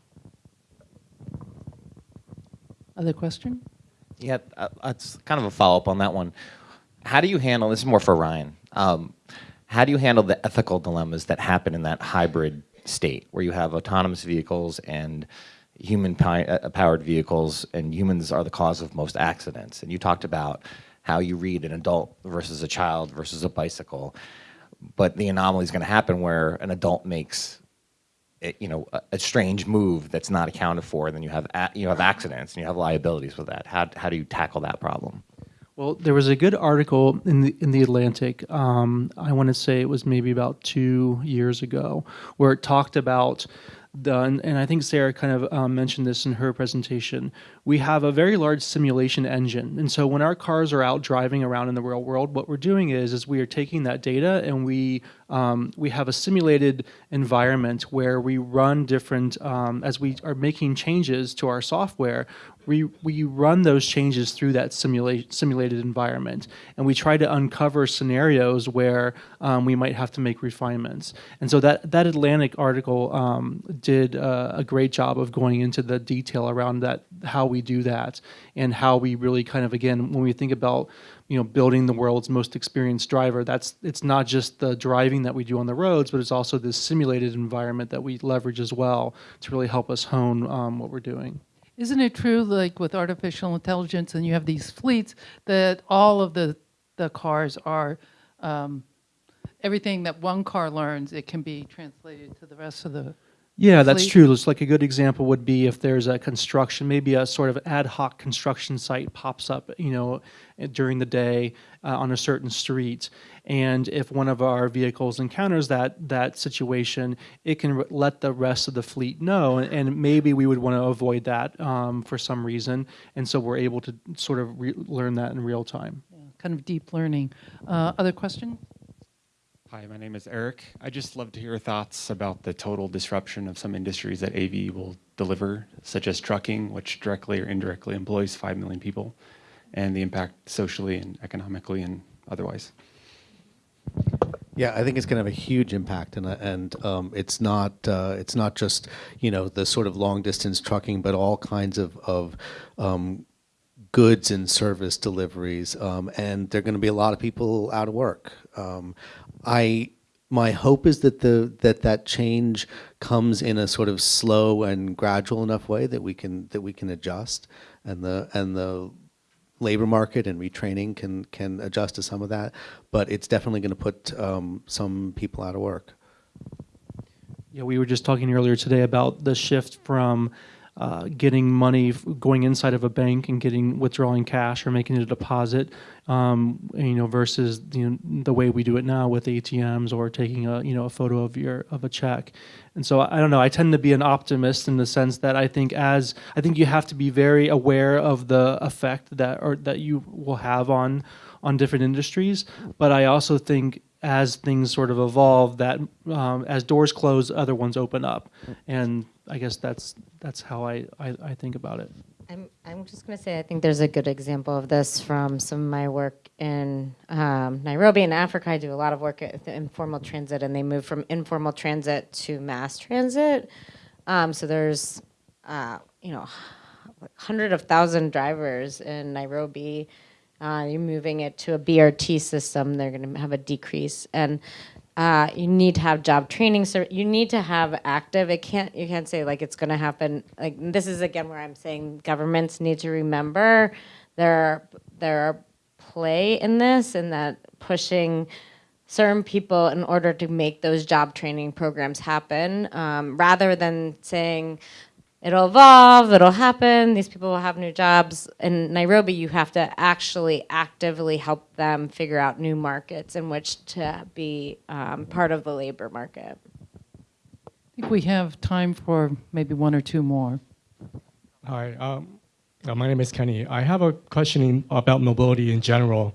Other question?
Yeah, uh, that's kind of a follow up on that one. How do you handle this? Is more for Ryan. Um, how do you handle the ethical dilemmas that happen in that hybrid state where you have autonomous vehicles and human uh, powered vehicles and humans are the cause of most accidents? And you talked about how you read an adult versus a child versus a bicycle but the anomaly is going to happen where an adult makes it, you know a, a, strange move that's not accounted for and then you have you have accidents and you have liabilities with that. How, how do you tackle that problem
well, there was a good article in the in the Atlantic. Um, I want to say it was maybe about two years ago, where it talked about the and, I think Sarah kind of um, mentioned this in her presentation. We have a very large simulation engine, and so when our cars are out driving around in the real world, what we're doing is is we are taking that data and we um, we have a simulated environment where we run different um, as we are making changes to our software we, we run those changes through that simulate, simulated environment. And we try to uncover scenarios where um, we might have to make refinements. And so that, that atlantic article um, did uh, a great job of going into the detail around that how we do that and how we really kind of again when we think about you know building the world's most experienced driver that's it's not just the driving that we do on the roads but it's also this simulated environment that we leverage as well to really help us hone um, what we're doing.
Isn't it true, like with artificial intelligence, and you have these fleets, that all of the the cars are um, everything that one car learns, it can be translated to the rest of the
yeah, that's true. It's like a good example would be if there's a construction, maybe a sort of ad hoc construction site pops up, you know, during the day uh, on a certain street, and if one of our vehicles encounters that that situation, it can let the rest of the fleet know, and, and maybe we would want to avoid that um, for some reason, and so we're able to sort of learn that in real time.
Yeah, kind of deep learning. Uh, other questions?
Hi, my name is Eric. I just love to hear your thoughts about the total disruption of some industries that AV will deliver, such as trucking, which directly or indirectly employs 5 million people, and the impact socially and economically and otherwise.
Yeah, I think it's going to have a huge impact, and and um, it's not uh, it's not just you know the sort of long distance trucking, but all kinds of of um, goods and service deliveries, um, and there are going to be a lot of people out of work. Um, I my hope is that the that that change comes in a sort of slow and gradual enough way that we can that we can adjust and the and the labor market and retraining can can adjust to some of that but it's definitely going to put um, some people out of work.
Yeah we were just talking earlier today about the shift from uh, getting money going inside of a bank and getting withdrawing cash or making a deposit, um, you know, versus know, the way we do it now with ATMs or taking a you know a photo of your of a check. And so I don't know. I tend to be an optimist in the sense that I think as I think you have to be very aware of the effect that or that you will have on on different industries. But I also think as things sort of evolve, that um, as doors close, other ones open up, and I guess that's that's how I, I, I think about it.
I'm, I'm just going to say I think there's a good example of this from some of my work in um, Nairobi in Africa. I do a lot of work at informal transit, and they move from informal transit to mass transit. Um, so there's, uh, you know, hundred of thousand drivers in Nairobi. Uh, you're moving it to a BRT system. They're going to have a decrease, and uh, you need to have job training. So you need to have active. It can't. You can't say like it's going to happen. Like this is again where I'm saying governments need to remember there are play in this and that pushing certain people in order to make those job training programs happen, um, rather than saying it'll evolve, it'll happen, these people will have new jobs. In Nairobi, you have to actually actively help them figure out new markets in which to be um, part of the labor market.
I think we have time for maybe one or two more.
Hi, um, uh, my name is Kenny. I have a question in, about mobility in general.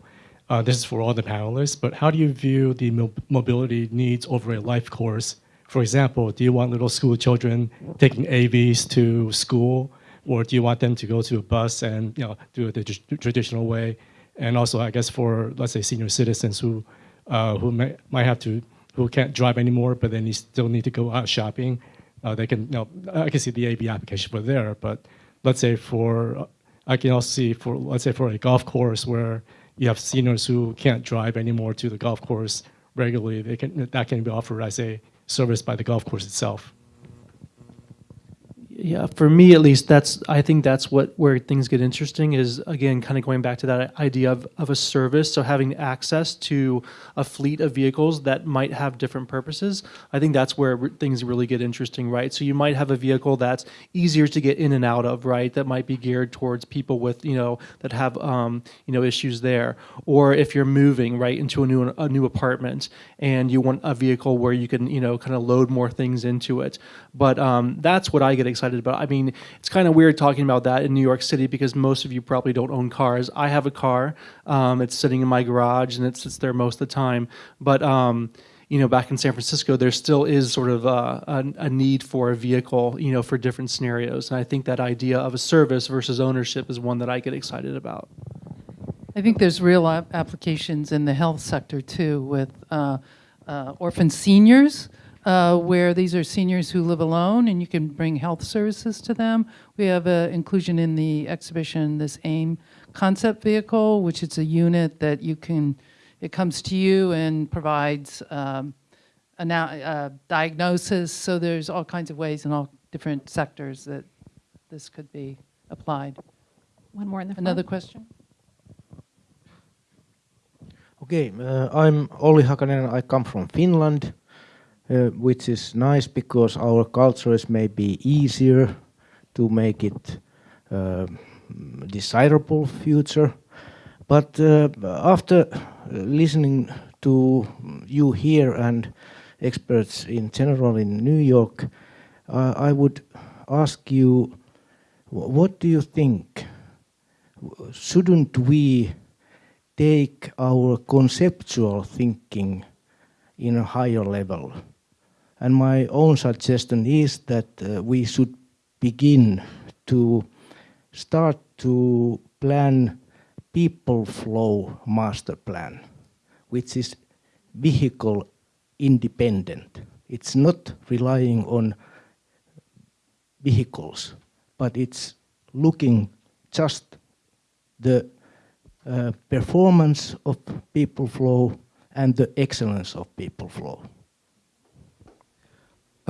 Uh, this is for all the panelists, but how do you view the mo- mobility needs over a life course? For example, do you want little school children taking AVs to school, or do you want them to go to a bus and you know do it the traditional way? And also, I guess for let's say senior citizens who uh, who may, might have to who can't drive anymore, but then you still need to go out shopping, uh, they can you know I can see the AV application for there, but let's say for I can also see for let's say for a golf course where you have seniors who can't drive anymore to the golf course regularly, they can that can be offered as a service by the golf course itself.
Yeah, for me at least, that's I think that's what where things get interesting is again kind of going back to that idea of, of a service. So having access to a fleet of vehicles that might have different purposes. I think that's where re- things really get interesting, right? So you might have a vehicle that's easier to get in and out of, right? That might be geared towards people with you know that have um, you know issues there. Or if you're moving right into a new a new apartment and you want a vehicle where you can you know kind of load more things into it. But um, that's what I get excited about. I mean, it's kind of weird talking about that in New York City because most of you probably don't own cars. I have a car. Um, it's sitting in my garage and it sits there most of the time. But um, you know, back in San Francisco, there still is sort of a, a, a need for a vehicle, you know, for different scenarios. And I think that idea of a service versus ownership is one that I get excited about.
I think there's real ap- applications in the health sector too, with uh, uh, orphan seniors, uh, where these are seniors who live alone, and you can bring health services to them. We have uh, inclusion in the exhibition this AIM concept vehicle, which is a unit that you can. It comes to you and provides um, a now, uh, diagnosis. So there's all kinds of ways in all different sectors that this could be applied.
One more in the front.
Another question?
Okay, uh, I'm Olli Hakanen. I come from Finland, which is nice because our culture is maybe easier to make it uh, desirable future. But uh, after listening to you here and experts in general in New York, uh, I would ask you, what do you think? Shouldn't we take our conceptual thinking in a higher level. And my own suggestion is that uh, we should begin to start to plan people flow master plan, which is vehicle independent. It's not relying on vehicles, but it's looking just the uh, performance of people flow and the excellence of people flow.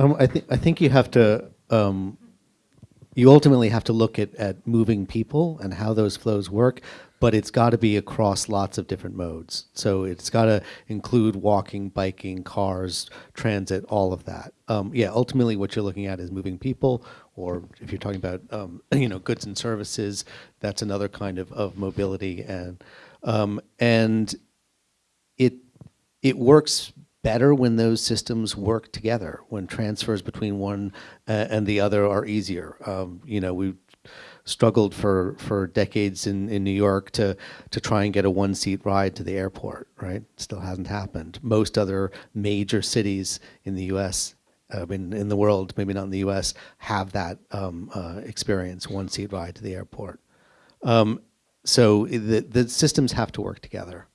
Um, I think I think you have to. Um, you ultimately have to look at, at moving people and how those flows work, but it's got to be across lots of different modes. So it's got to include walking, biking, cars, transit, all of that. Um, yeah, ultimately, what you're looking at is moving people, or if you're talking about um, you know goods and services, that's another kind of, of mobility, and um, and it it works better when those systems work together, when transfers between one uh, and the other are easier. Um, you know, we struggled for, for decades in, in New York to, to try and get a one seat ride to the airport, right? Still hasn't happened. Most other major cities in the US, uh, in, in the world, maybe not in the US, have that um, uh, experience one seat ride to the airport. Um, so the, the systems have to work together.